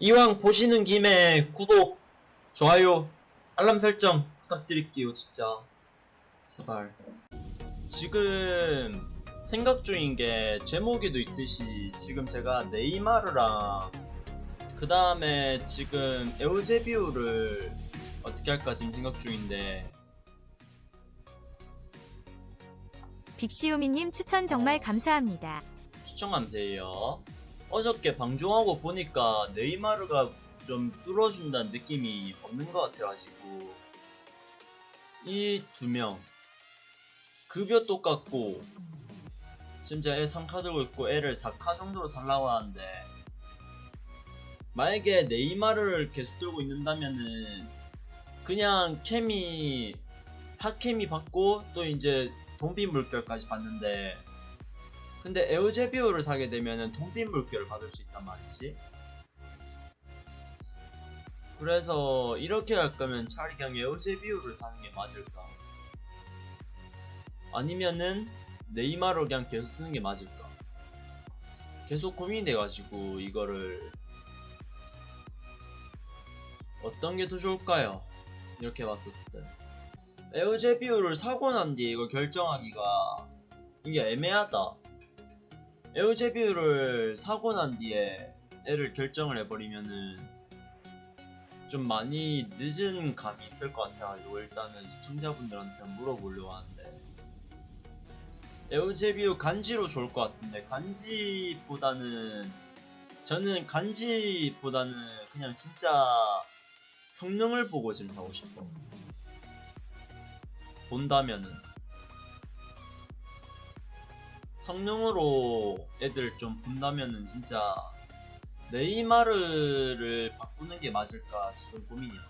이왕 보시는 김에 구독, 좋아요, 알람 설정 부탁드릴게요, 진짜. 제발. 지금 생각 중인 게 제목에도 있듯이 지금 제가 네이마르랑 그 다음에 지금 에우제비우를 어떻게 할까 지금 생각 중인데 빅시오미님 추천 정말 감사합니다. 추천 감사해요. 어저께 방송하고 보니까 네이마르가 좀 뚫어준다는 느낌이 없는 것 같아가지고 이 두 명. 급여 똑같고 진짜 애 3카 들고 있고 애를 4카 정도로 살라고 하는데 만약에 네이마르를 계속 들고 있는다면은 그냥 케미 핫케미 받고 또 이제 돈비 물결까지 받는데 근데 에우제비오를 사게 되면은 돈빈 물결을 받을 수 있단 말이지. 그래서 이렇게 할 거면 차라리 그냥 에우제비오를 사는 게 맞을까? 아니면은 네이마르 그냥 계속 쓰는 게 맞을까? 계속 고민이 돼가지고 이거를 어떤 게 더 좋을까요? 이렇게 봤었을 때 에우제비오를 사고 난 뒤에 이걸 결정하기가 이게 애매하다. 에우제비우를 사고 난 뒤에 애를 결정을 해버리면은 좀 많이 늦은 감이 있을 것 같아가지고 일단은 시청자분들한테 물어보려고 하는데. 에우제비우 간지로 좋을 것 같은데 간지보다는 저는 간지보다는 그냥 진짜 성능을 보고 지금 사고 싶어 본다면은 성능으로 애들 좀 본다면은 진짜 네이마르를 바꾸는 게 맞을까 지금 고민이야.